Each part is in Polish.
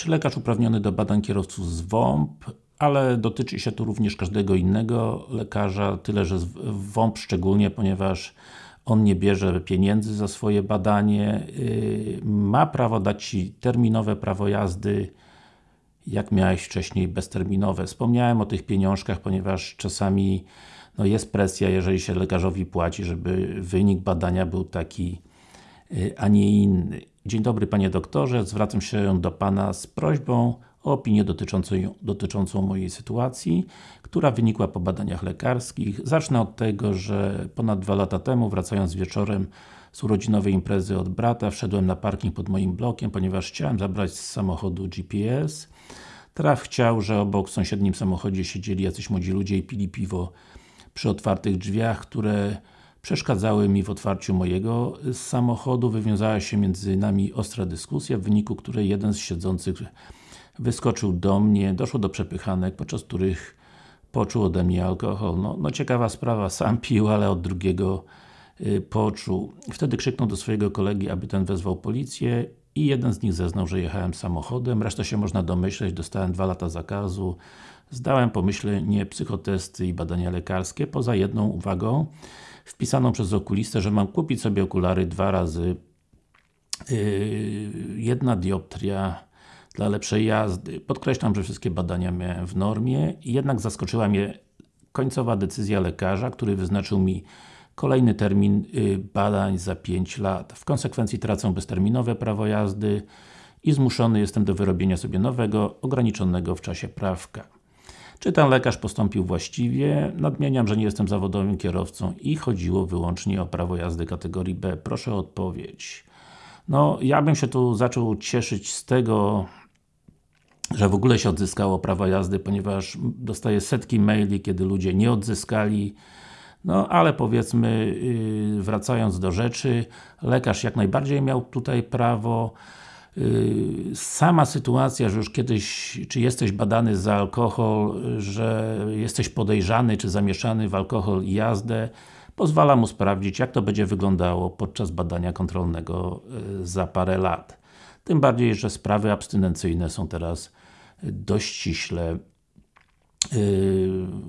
Czy lekarz uprawniony do badań kierowców z WOMP, ale dotyczy się to również każdego innego lekarza, tyle że WOMP szczególnie, ponieważ on nie bierze pieniędzy za swoje badanie, yy, ma prawo dać Ci terminowe prawo jazdy, jak miałeś wcześniej bezterminowe. Wspomniałem o tych pieniążkach, ponieważ czasami no jest presja, jeżeli się lekarzowi płaci, żeby wynik badania był taki, yy, a nie inny. Dzień dobry Panie Doktorze, zwracam się do Pana z prośbą o opinię dotyczącą, dotyczącą mojej sytuacji, która wynikła po badaniach lekarskich. Zacznę od tego, że ponad dwa lata temu, wracając wieczorem z urodzinowej imprezy od brata, wszedłem na parking pod moim blokiem, ponieważ chciałem zabrać z samochodu GPS. Traf chciał, że obok w sąsiednim samochodzie siedzieli jacyś młodzi ludzie i pili piwo przy otwartych drzwiach, które przeszkadzały mi w otwarciu mojego samochodu. Wywiązała się między nami ostra dyskusja, w wyniku której jeden z siedzących wyskoczył do mnie, doszło do przepychanek, podczas których poczuł ode mnie alkohol. No, no ciekawa sprawa, sam pił, ale od drugiego y, poczuł. Wtedy krzyknął do swojego kolegi, aby ten wezwał policję i jeden z nich zeznał, że jechałem samochodem. Resztę się można domyśleć, dostałem dwa lata zakazu. Zdałem pomyślnie psychotesty i badania lekarskie, poza jedną uwagą wpisaną przez okulistę, że mam kupić sobie okulary dwa razy yy, jedna dioptria dla lepszej jazdy. Podkreślam, że wszystkie badania miałem w normie, jednak zaskoczyła mnie końcowa decyzja lekarza, który wyznaczył mi kolejny termin yy, badań za 5 lat. W konsekwencji tracę bezterminowe prawo jazdy i zmuszony jestem do wyrobienia sobie nowego, ograniczonego w czasie prawka. Czy ten lekarz postąpił właściwie? Nadmieniam, że nie jestem zawodowym kierowcą i chodziło wyłącznie o prawo jazdy kategorii B. Proszę o odpowiedź. No, ja bym się tu zaczął cieszyć z tego, że w ogóle się odzyskało prawo jazdy, ponieważ dostaję setki maili, kiedy ludzie nie odzyskali no, ale powiedzmy, yy, wracając do rzeczy, lekarz jak najbardziej miał tutaj prawo, Y, sama sytuacja, że już kiedyś, czy jesteś badany za alkohol, że jesteś podejrzany, czy zamieszany w alkohol i jazdę, pozwala mu sprawdzić, jak to będzie wyglądało podczas badania kontrolnego y, za parę lat. Tym bardziej, że sprawy abstynencyjne są teraz dość ściśle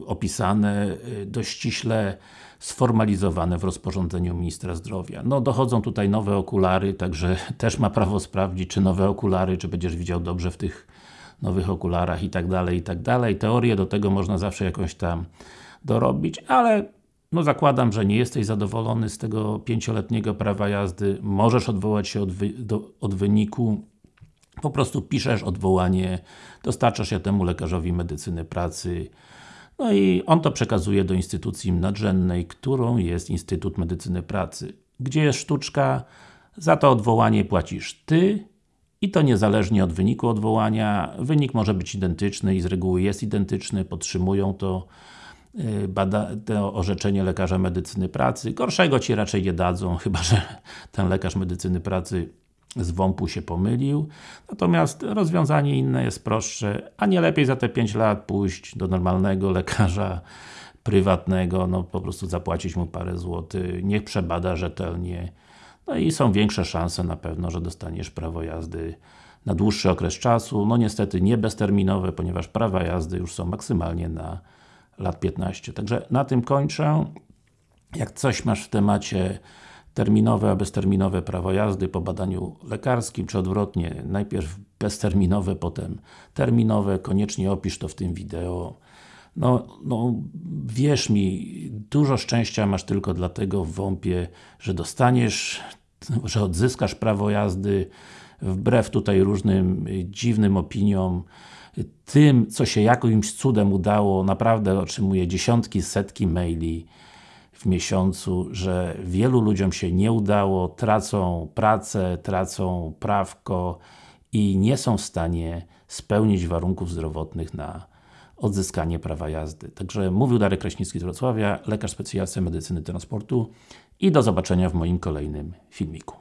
opisane, dość ściśle sformalizowane w rozporządzeniu Ministra Zdrowia. No dochodzą tutaj nowe okulary, także też ma prawo sprawdzić, czy nowe okulary, czy będziesz widział dobrze w tych nowych okularach i tak dalej, i tak dalej. Teorię do tego można zawsze jakąś tam dorobić, ale no zakładam, że nie jesteś zadowolony z tego pięcioletniego prawa jazdy, możesz odwołać się od, wy, do, od wyniku po prostu piszesz odwołanie, dostarczasz ja temu lekarzowi medycyny pracy, no i on to przekazuje do instytucji nadrzędnej, którą jest Instytut Medycyny Pracy. Gdzie jest sztuczka? Za to odwołanie płacisz Ty i to niezależnie od wyniku odwołania. Wynik może być identyczny i z reguły jest identyczny, podtrzymują to y, bada, to orzeczenie lekarza medycyny pracy. Gorszego Ci raczej nie dadzą, chyba że ten lekarz medycyny pracy z WOMP-u się pomylił. Natomiast rozwiązanie inne jest prostsze, a nie lepiej za te 5 lat pójść do normalnego lekarza prywatnego, no po prostu zapłacić mu parę złotych, niech przebada rzetelnie, no i są większe szanse na pewno, że dostaniesz prawo jazdy na dłuższy okres czasu, no niestety nie bezterminowe, ponieważ prawa jazdy już są maksymalnie na lat 15. Także na tym kończę. Jak coś masz w temacie terminowe, a bezterminowe prawo jazdy po badaniu lekarskim, czy odwrotnie, najpierw bezterminowe, potem terminowe, koniecznie opisz to w tym wideo. No, no, wierz mi, dużo szczęścia masz tylko dlatego w WOMP-ie, że dostaniesz, że odzyskasz prawo jazdy, wbrew tutaj różnym dziwnym opiniom, tym, co się jakimś cudem udało, naprawdę otrzymuję dziesiątki, setki maili, w miesiącu, że wielu ludziom się nie udało, tracą pracę, tracą prawko i nie są w stanie spełnić warunków zdrowotnych na odzyskanie prawa jazdy. Także mówił Darek Kraśnicki z Wrocławia, lekarz specjalista medycyny transportu i do zobaczenia w moim kolejnym filmiku.